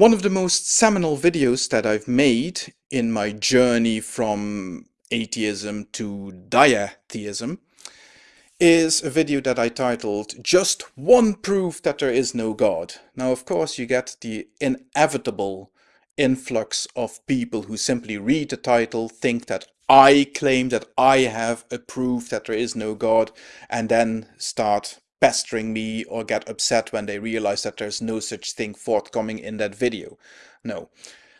One of the most seminal videos that I've made in my journey from atheism to diatheism is a video that I titled Just One Proof That There Is No God. Now of course you get the inevitable influx of people who simply read the title, think that I claim that I have a proof that there is no God and then start pestering me or get upset when they realize that there's no such thing forthcoming in that video. No,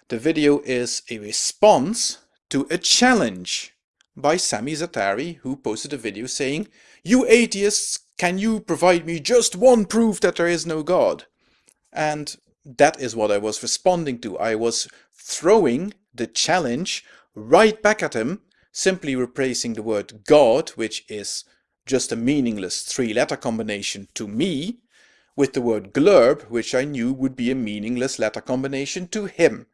the video is a response to a challenge by Sami Zaatari who posted a video saying, You atheists, can you provide me just one proof that there is no God? And that is what I was responding to. I was throwing the challenge right back at him, simply replacing the word God, which is just a meaningless three-letter combination to me, with the word glurb, which I knew would be a meaningless letter combination to him,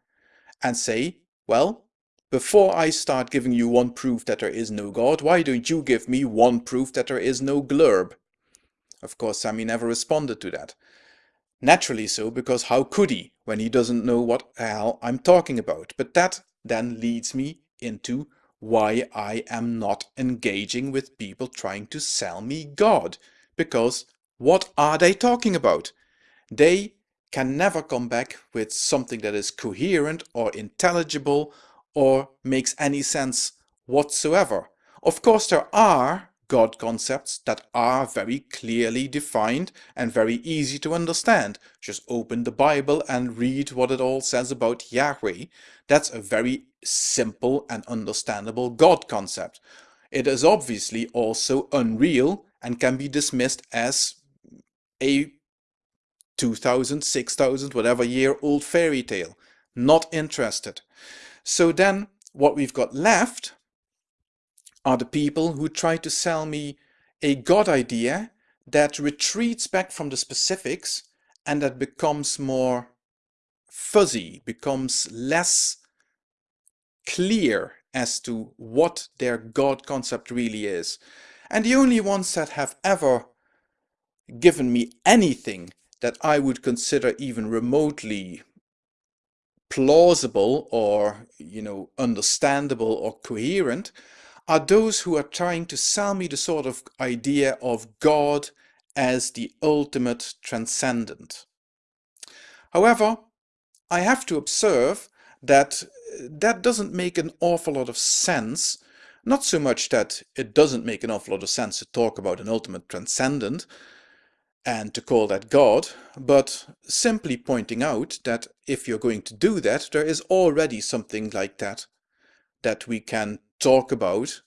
and say, well, before I start giving you one proof that there is no God, why don't you give me one proof that there is no glurb? Of course, Sami never responded to that. Naturally so, because how could he, when he doesn't know what hell I'm talking about? But that then leads me into why I am not engaging with people trying to sell me God. Because what are they talking about? They can never come back with something that is coherent or intelligible or makes any sense whatsoever. Of course there are God concepts that are very clearly defined and very easy to understand. Just open the Bible and read what it all says about Yahweh. That's a very simple and understandable God concept. It is obviously also unreal and can be dismissed as a 2000, 6000, whatever year old fairy tale. Not interested. So then what we've got left are the people who try to sell me a God idea that retreats back from the specifics and that becomes more fuzzy, becomes less clear as to what their God concept really is. And the only ones that have ever given me anything that I would consider even remotely plausible or, you know, understandable or coherent are those who are trying to sell me the sort of idea of God as the ultimate transcendent. However, I have to observe that uh, that doesn't make an awful lot of sense. Not so much that it doesn't make an awful lot of sense to talk about an ultimate transcendent and to call that God, but simply pointing out that if you're going to do that, there is already something like that that we can talk about,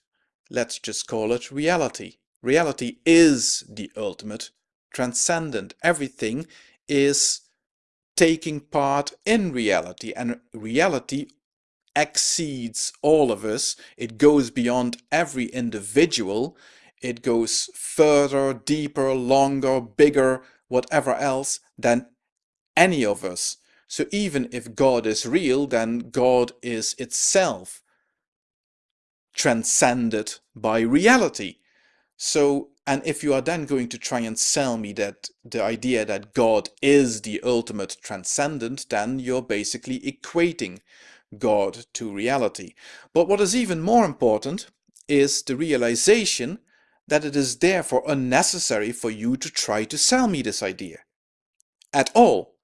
let's just call it reality. Reality is the ultimate transcendent. Everything is taking part in reality and reality exceeds all of us. It goes beyond every individual. It goes further, deeper, longer, bigger, whatever else than any of us. So even if God is real, then God is itself transcended by reality. So, and if you are then going to try and sell me that the idea that God is the ultimate transcendent, then you're basically equating God to reality. But what is even more important is the realization that it is therefore unnecessary for you to try to sell me this idea. At all.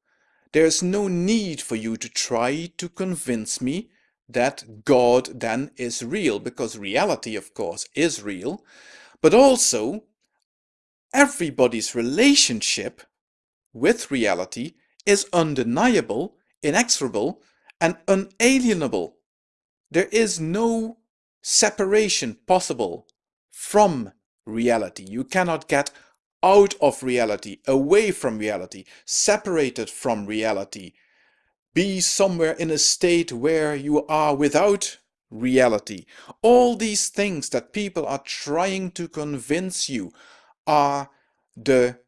There is no need for you to try to convince me that God then is real, because reality, of course, is real, but also everybody's relationship with reality is undeniable, inexorable, and unalienable. There is no separation possible from reality. You cannot get out of reality, away from reality, separated from reality, be somewhere in a state where you are without reality. All these things that people are trying to convince you are the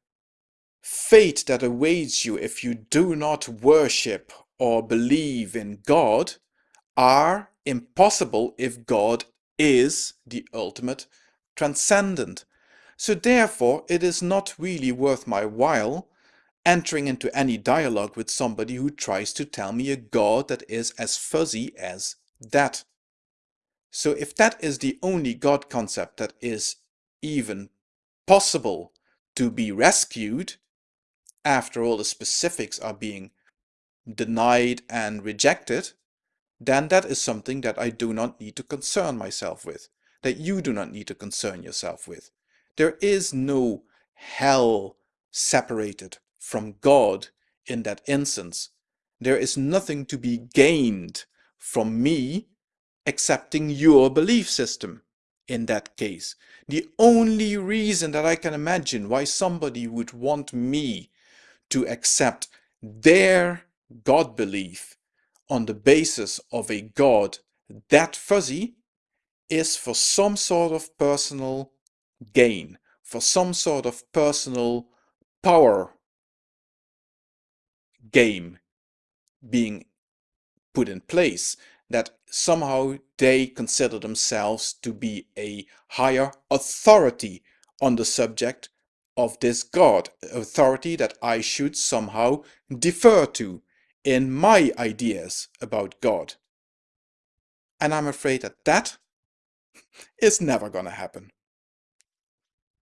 fate that awaits you if you do not worship or believe in God are impossible if God is the ultimate transcendent. So therefore it is not really worth my while entering into any dialogue with somebody who tries to tell me a God that is as fuzzy as that. So if that is the only God concept that is even possible to be rescued, after all the specifics are being denied and rejected, then that is something that I do not need to concern myself with, that you do not need to concern yourself with. There is no hell separated from God in that instance. There is nothing to be gained from me accepting your belief system in that case. The only reason that I can imagine why somebody would want me to accept their God belief on the basis of a God that fuzzy is for some sort of personal gain, for some sort of personal power game being put in place that somehow they consider themselves to be a higher authority on the subject of this God, authority that I should somehow defer to in my ideas about God. And I'm afraid that that is never gonna happen.